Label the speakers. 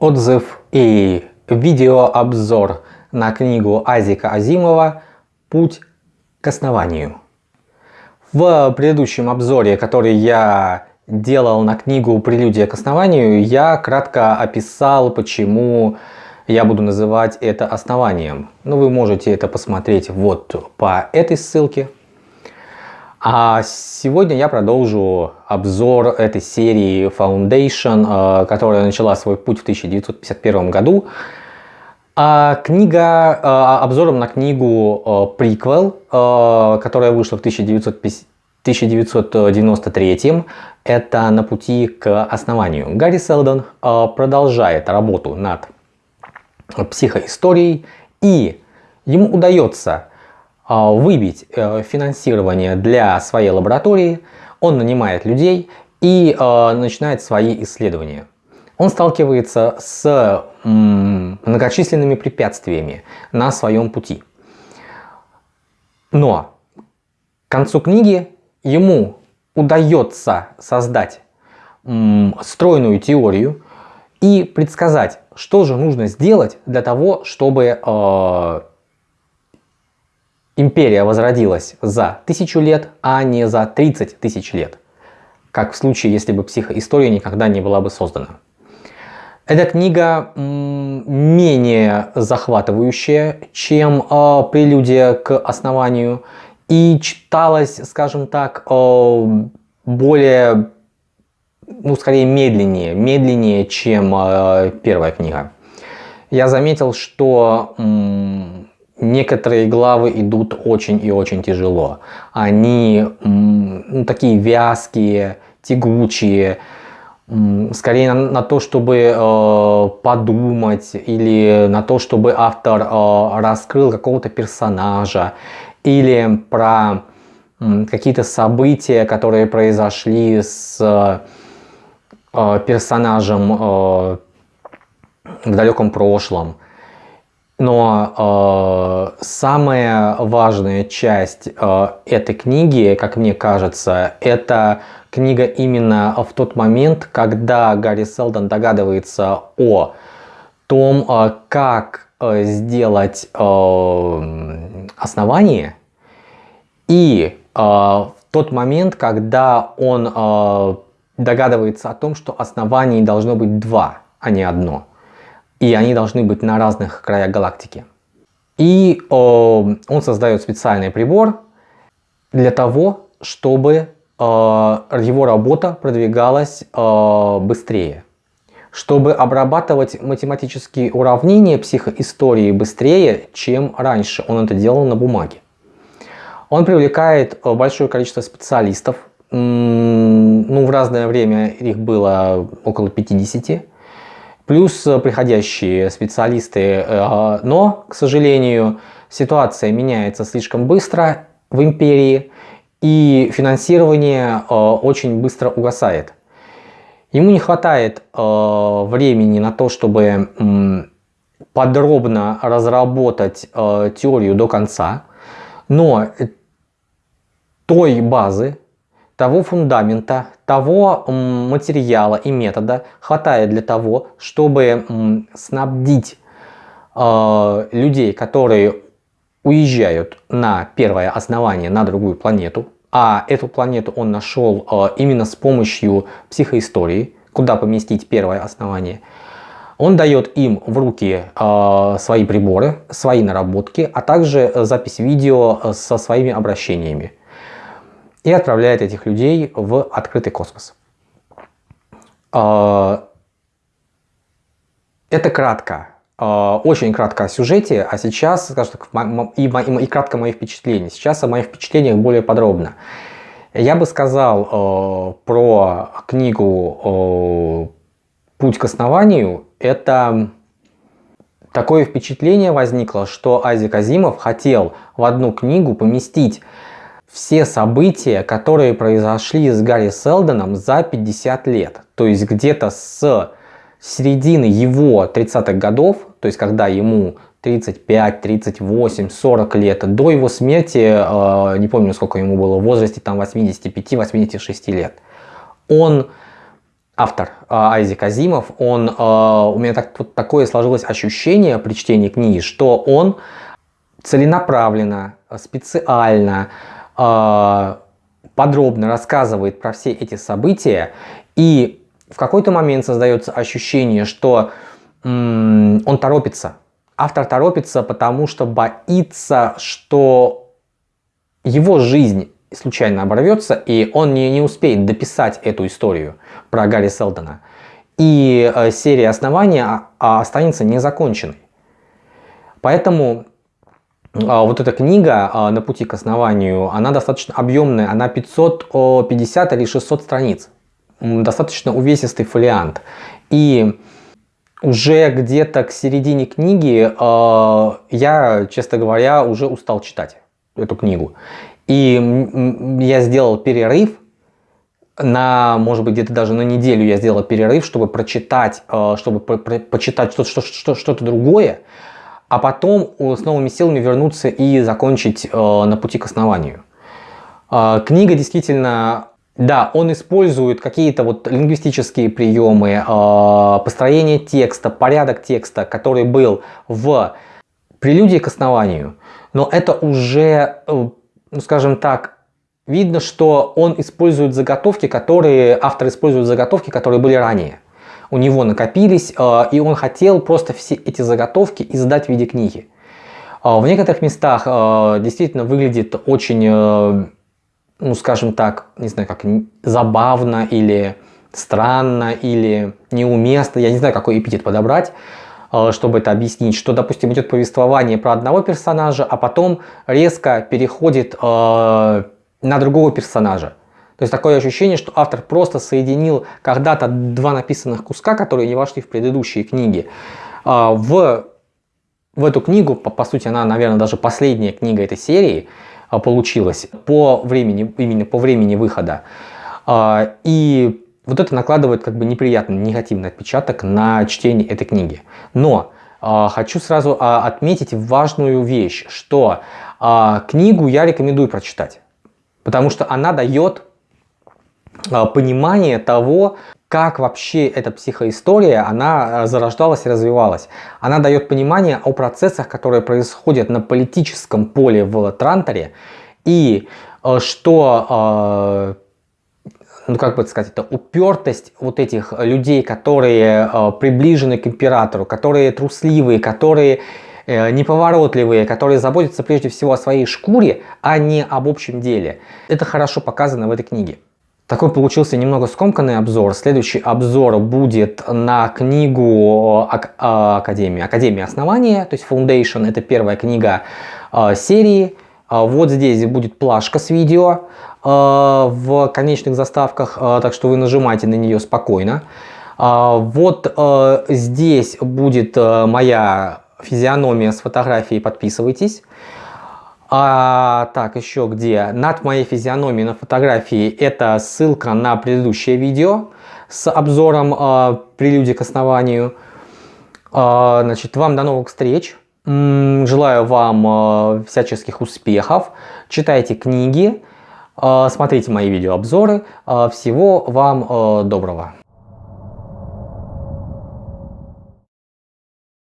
Speaker 1: Отзыв и видеообзор на книгу Азика Азимова «Путь к основанию». В предыдущем обзоре, который я делал на книгу «Прелюдия к основанию», я кратко описал, почему я буду называть это основанием. Ну, вы можете это посмотреть вот по этой ссылке. А сегодня я продолжу обзор этой серии Foundation, э, которая начала свой путь в 1951 году. А книга, э, обзором на книгу э, которая вышла в 1993 это «На пути к основанию». Гарри Селдон продолжает работу над психоисторией, и ему удается а, выбить э, финансирование для своей лаборатории, он нанимает людей и а, начинает свои исследования. Он сталкивается с многочисленными препятствиями на своем пути. Но к концу книги ему удается создать стройную теорию и предсказать, что же нужно сделать для того, чтобы а, империя возродилась за тысячу лет, а не за 30 тысяч лет, как в случае, если бы психоистория никогда не была бы создана. Эта книга менее захватывающая, чем э, прелюдия к основанию, и читалась, скажем так, э, более, ну скорее медленнее, медленнее, чем э, первая книга. Я заметил, что некоторые главы идут очень и очень тяжело. Они ну, такие вязкие, тягучие, скорее на, на то, чтобы э, подумать или на то, чтобы автор э, раскрыл какого-то персонажа или про э, какие-то события, которые произошли с э, персонажем э, в далеком прошлом. Но э, самая важная часть э, этой книги, как мне кажется, это книга именно в тот момент, когда Гарри Селдон догадывается о том, э, как э, сделать э, основание, и э, в тот момент, когда он э, догадывается о том, что оснований должно быть два, а не одно и они должны быть на разных краях галактики. И э, он создает специальный прибор для того, чтобы э, его работа продвигалась э, быстрее. Чтобы обрабатывать математические уравнения психоистории быстрее, чем раньше он это делал на бумаге. Он привлекает э, большое количество специалистов, ну, в разное время их было около 50, плюс э, приходящие специалисты. Э, но, к сожалению, ситуация меняется слишком быстро в империи, и финансирование э, очень быстро угасает. Ему не хватает времени на то, чтобы подробно разработать теорию до конца, но той базы, того фундамента, того материала и метода хватает для того, чтобы снабдить э, людей, которые уезжают на первое основание на другую планету, а эту планету он нашел э, именно с помощью психоистории, куда поместить первое основание, он дает им в руки э, свои приборы, свои наработки, а также запись видео со своими обращениями и отправляет этих людей в открытый космос. А, это кратко, а, очень кратко о сюжете, а сейчас, скажем так, и, и, и кратко мои впечатления. Сейчас о моих впечатлениях более подробно. Я бы сказал э, про книгу э, «Путь к основанию». Это такое впечатление возникло, что Азик Азимов хотел в одну книгу поместить все события, которые произошли с Гарри Селдоном за 50 лет. То есть где-то с середины его 30-х годов, то есть когда ему 35, 38, 40 лет, до его смерти, э, не помню сколько ему было, в возрасте там 85-86 лет, он автор Айзек Азимов, он, у меня так, вот такое сложилось ощущение при чтении книги, что он целенаправленно, специально, подробно рассказывает про все эти события, и в какой-то момент создается ощущение, что он торопится. Автор торопится, потому что боится, что его жизнь случайно оборвется, и он не, не успеет дописать эту историю про Гарри Селдона. И э, серия основания а, а останется незаконченной. Поэтому а, вот эта книга а, «На пути к основанию», она достаточно объемная, она 550 или 600 страниц. Достаточно увесистый фолиант. И уже где-то к середине книги э, я, честно говоря, уже устал читать эту книгу. И я сделал перерыв на, может быть, где-то даже на неделю я сделал перерыв, чтобы прочитать, чтобы про про почитать что-то что, что, что другое, а потом с новыми силами вернуться и закончить э, на пути к основанию. Э, книга действительно да, он использует какие-то вот лингвистические приемы, э, построение текста, порядок текста, который был в прелюдии к основанию, но это уже, э, ну скажем так, видно, что он использует заготовки, которые, автор использует заготовки, которые были ранее. У него накопились, э, и он хотел просто все эти заготовки издать в виде книги. В некоторых местах действительно выглядит очень ну, скажем так, не знаю, как забавно или странно или неуместно, я не знаю, какой эпитет подобрать, э, чтобы это объяснить, что, допустим, идет повествование про одного персонажа, а потом резко переходит э, на другого персонажа. То есть такое ощущение, что автор просто соединил когда-то два написанных куска, которые не вошли в предыдущие книги, э, в, в эту книгу, по, по сути она, наверное, даже последняя книга этой серии, а, получилось по времени, именно по времени выхода. А, и вот это накладывает как бы неприятный, негативный отпечаток на чтение этой книги. Но а, хочу сразу отметить важную вещь, что книгу я рекомендую прочитать. Потому что она дает понимание того, как вообще эта психоистория, она э, зарождалась и развивалась. Она дает понимание о процессах, которые происходят на политическом поле в Транторе, и э, что, э, ну как бы сказать, это упертость вот этих людей, которые приближены к императору, которые трусливые, которые неповоротливые, которые заботятся прежде всего о своей шкуре, а не об общем деле. Это хорошо показано в этой книге. Такой получился немного скомканный обзор. Следующий обзор будет на книгу а, Академии. Академия основания, то есть Foundation. Это первая книга а, серии. А, вот здесь будет плашка с видео в конечных заставках, так что вы нажимаете на нее спокойно. Вот здесь будет моя физиономия с фотографией, подписывайтесь. А, так, еще где? Над моей физиономией на фотографии это ссылка на предыдущее видео с обзором а, прелюдии к основанию. А, значит, вам до новых встреч. Желаю вам а, всяческих успехов. Читайте книги, а, смотрите мои видеообзоры. А, всего вам а, доброго.